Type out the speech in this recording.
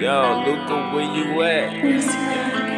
Yo, Luca, where you at?